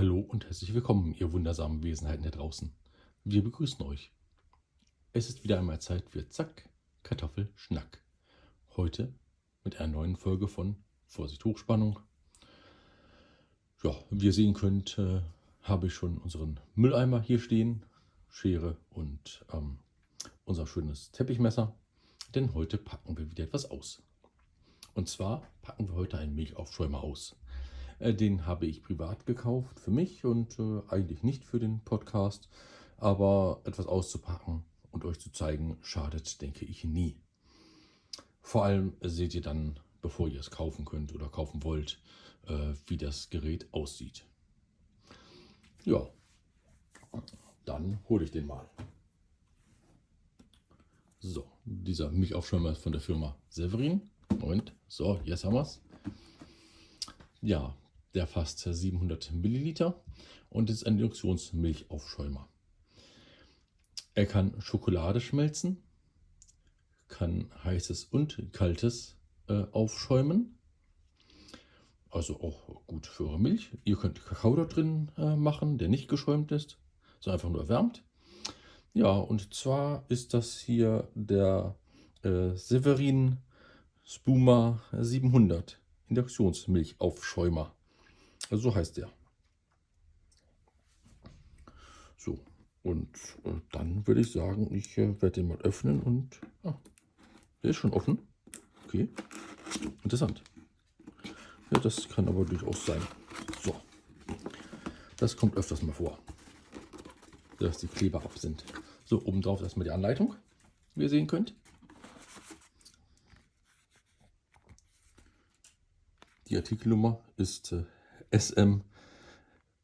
Hallo und herzlich willkommen, ihr wundersamen Wesenheiten da draußen. Wir begrüßen euch. Es ist wieder einmal Zeit für Zack, Kartoffel, Schnack. Heute mit einer neuen Folge von Vorsicht Hochspannung. Ja, wie ihr sehen könnt, äh, habe ich schon unseren Mülleimer hier stehen, Schere und ähm, unser schönes Teppichmesser. Denn heute packen wir wieder etwas aus. Und zwar packen wir heute einen Milchaufschäumer aus. Äh, den habe ich privat gekauft für mich und äh, eigentlich nicht für den Podcast. Aber etwas auszupacken und euch zu zeigen, schadet, denke ich, nie. Vor allem seht ihr dann, bevor ihr es kaufen könnt oder kaufen wollt, äh, wie das Gerät aussieht. Ja, dann hole ich den mal. So, dieser Milchaufschäumer ist von der Firma Severin. Moment, so, jetzt haben wir es. Ja, der fasst 700 Milliliter und ist ein Induktionsmilchaufschäumer. Er kann Schokolade schmelzen, kann heißes und kaltes äh, aufschäumen. Also auch gut für eure Milch. Ihr könnt Kakao da drin äh, machen, der nicht geschäumt ist, so einfach nur erwärmt. Ja, und zwar ist das hier der äh, Severin Spuma 700 Induktionsmilchaufschäumer. Also so heißt der. So, und äh, dann würde ich sagen, ich äh, werde den mal öffnen und... Ah, der ist schon offen. Okay, interessant. Ja, das kann aber durchaus sein. So, das kommt öfters mal vor, dass die Kleber ab sind. So, oben drauf erstmal die Anleitung, wie ihr sehen könnt. Die Artikelnummer ist äh, SM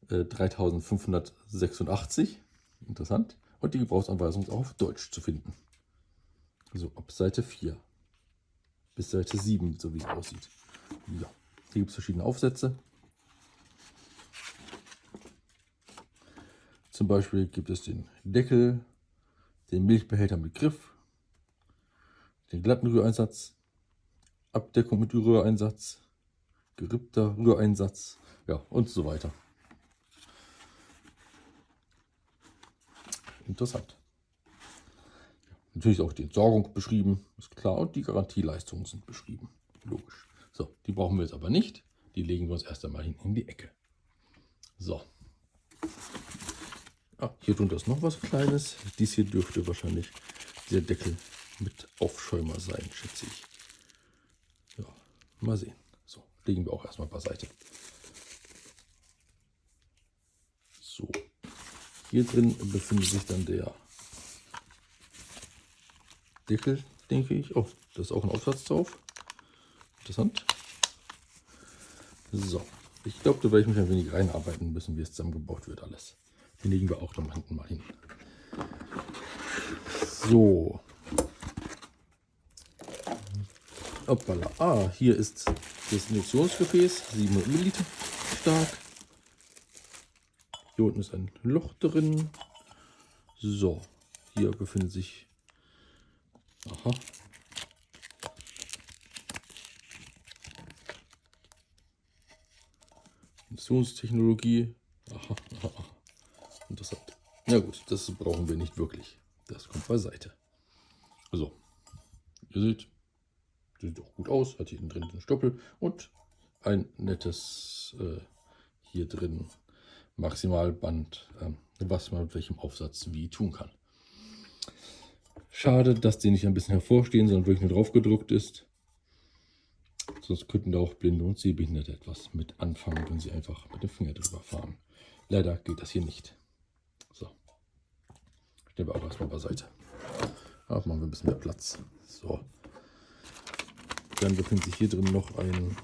äh, 3586. Interessant. Und die Gebrauchsanweisung ist auch auf Deutsch zu finden. So, ab Seite 4 bis Seite 7, so wie es aussieht. Ja, hier gibt es verschiedene Aufsätze. Zum Beispiel gibt es den Deckel, den Milchbehälter mit Griff, den glatten Rühreinsatz, Abdeckung mit Rühreinsatz, gerippter Rühreinsatz, ja und so weiter. Interessant. Natürlich auch die Entsorgung beschrieben, ist klar, und die Garantieleistungen sind beschrieben. Logisch. So, die brauchen wir jetzt aber nicht. Die legen wir uns erst einmal in die Ecke. So. Ah, hier drunter ist noch was Kleines. Dies hier dürfte wahrscheinlich der Deckel mit Aufschäumer sein, schätze ich. Ja, mal sehen. So, legen wir auch erstmal beiseite. So, hier drin befindet sich dann der Deckel, denke ich. Oh, da ist auch ein Aufsatz drauf. Interessant. So, ich glaube, da werde ich mich ein wenig reinarbeiten müssen, wie es zusammengebaut wird alles. Den legen wir auch dann hinten mal hin. So. Hoppala. Ah, hier ist das Induktionsgefäß, 700 Milliliter stark. Hier unten ist ein Loch drin. So, hier befindet sich Aha. Missionstechnologie. Aha, aha. Interessant. Ja gut, das brauchen wir nicht wirklich. Das kommt beiseite. So, ihr seht, sieht doch gut aus. Hat hier drin den Stoppel und ein nettes äh, hier drin Maximalband, äh, was man mit welchem Aufsatz wie tun kann. Schade, dass die nicht ein bisschen hervorstehen, sondern wirklich nur drauf gedruckt ist. Sonst könnten da auch Blinde und Sehbehinderte etwas mit anfangen, wenn sie einfach mit dem Finger drüber fahren. Leider geht das hier nicht. So. Stellen wir auch erstmal beiseite. Ach, machen wir ein bisschen mehr Platz. So. Dann befindet sich hier drin noch ein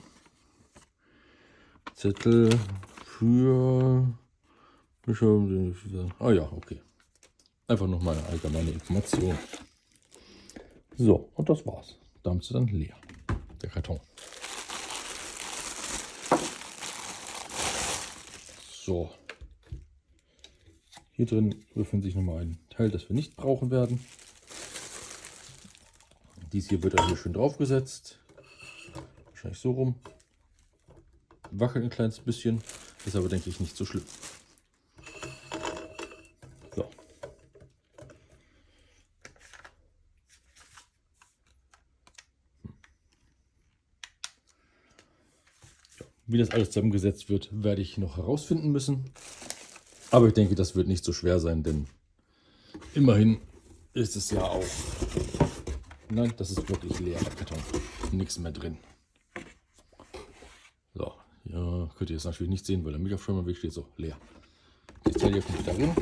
Zettel für... Ah ja, okay. Einfach noch mal eine allgemeine Information. So, und das war's. Damit ist dann leer, der Karton. So. Hier drin befindet sich nochmal ein Teil, das wir nicht brauchen werden. Dies hier wird dann hier schön draufgesetzt. Wahrscheinlich so rum. Wackelt ein kleines bisschen. Ist aber, denke ich, nicht so schlimm. Wie das alles zusammengesetzt wird, werde ich noch herausfinden müssen. Aber ich denke, das wird nicht so schwer sein, denn immerhin ist es ja auch... Nein, das ist wirklich leer, der Karton. Nichts mehr drin. So, ja, könnt ihr jetzt natürlich nicht sehen, weil der Mikrofonmann weg steht. So, leer. Teil hier kommt wieder rein.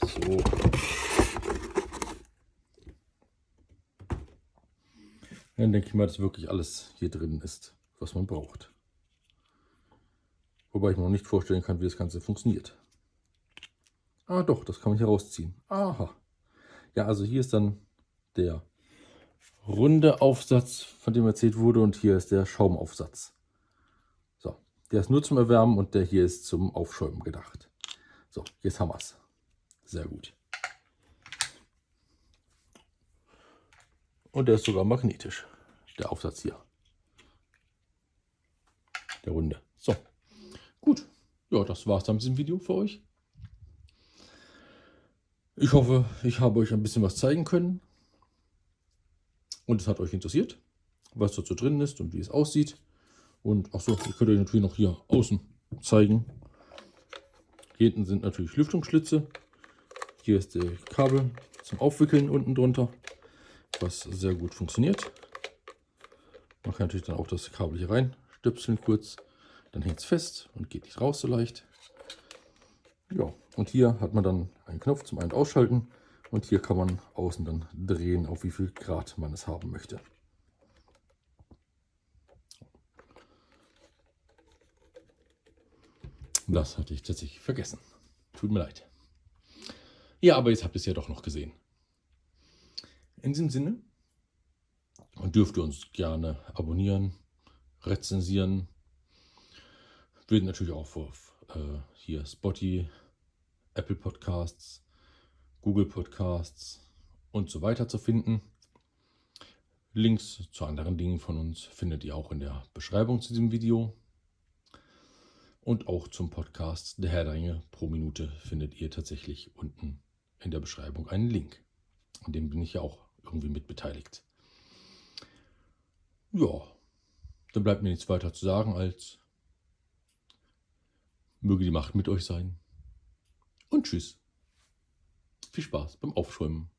So. Dann denke ich mal, dass wirklich alles hier drin ist, was man braucht. Wobei ich mir noch nicht vorstellen kann, wie das Ganze funktioniert. Ah doch, das kann man hier rausziehen. Aha. Ja, also hier ist dann der runde Aufsatz, von dem erzählt wurde. Und hier ist der Schaumaufsatz. So, der ist nur zum Erwärmen und der hier ist zum Aufschäumen gedacht. So, jetzt haben wir es. Sehr gut. Und der ist sogar magnetisch, der Aufsatz hier. Der runde. So, gut. Ja, das war es dann mit diesem Video für euch. Ich hoffe, ich habe euch ein bisschen was zeigen können und es hat euch interessiert, was dazu drin ist und wie es aussieht. Und achso, ich könnte euch natürlich noch hier außen zeigen. Hier hinten sind natürlich Lüftungsschlitze. Hier ist der Kabel zum Aufwickeln unten drunter, was sehr gut funktioniert. Man natürlich dann auch das Kabel hier rein stöpseln kurz. Dann hängt es fest und geht nicht raus so leicht. Ja, und hier hat man dann einen Knopf zum Ein- und Ausschalten. Und hier kann man außen dann drehen, auf wie viel Grad man es haben möchte. Das hatte ich tatsächlich vergessen. Tut mir leid. Ja, aber jetzt habt ihr es ja doch noch gesehen. In diesem Sinne dürft ihr uns gerne abonnieren, rezensieren. Wir sind natürlich auch auf äh, hier Spotify, Apple Podcasts, Google Podcasts und so weiter zu finden. Links zu anderen Dingen von uns findet ihr auch in der Beschreibung zu diesem Video. Und auch zum Podcast Der Herr der Ringe pro Minute findet ihr tatsächlich unten in der Beschreibung einen Link. An dem bin ich ja auch irgendwie mit beteiligt. Ja, dann bleibt mir nichts weiter zu sagen als möge die Macht mit euch sein. Und tschüss. Viel Spaß beim Aufschäumen.